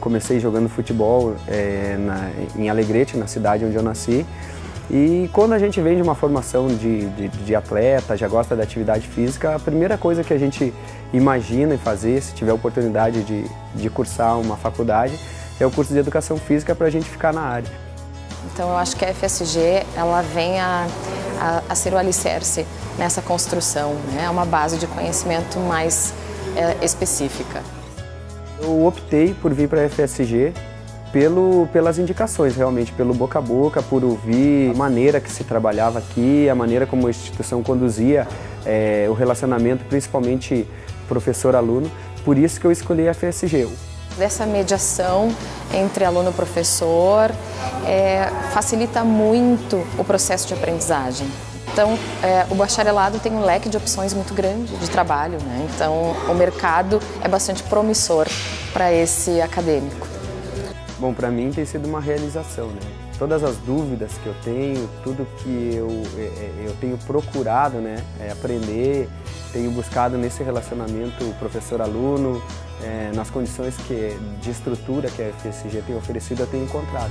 comecei jogando futebol é, na, em Alegrete, na cidade onde eu nasci. E quando a gente vem de uma formação de, de, de, atleta, já gosta da atividade física, a primeira coisa que a gente imagina em fazer, se tiver oportunidade de, de cursar uma faculdade, é o curso de Educação Física para a gente ficar na área. Então eu acho que a FSG ela vem a, a, a ser o alicerce nessa construção, né? é uma base de conhecimento mais é, específica. Eu optei por vir para a FSG pelo, pelas indicações, realmente, pelo boca a boca, por ouvir a maneira que se trabalhava aqui, a maneira como a instituição conduzia é, o relacionamento, principalmente professor-aluno, por isso que eu escolhi a FSG. Dessa mediação entre aluno e professor é, facilita muito o processo de aprendizagem. Então, é, o bacharelado tem um leque de opções muito grande de trabalho, né? então o mercado é bastante promissor para esse acadêmico. Bom, para mim tem sido uma realização, né? Todas as dúvidas que eu tenho, tudo que eu, é, é, eu tenho procurado né, é aprender, tenho buscado nesse relacionamento professor-aluno, é, nas condições que, de estrutura que a FSG tem oferecido, eu tenho encontrado.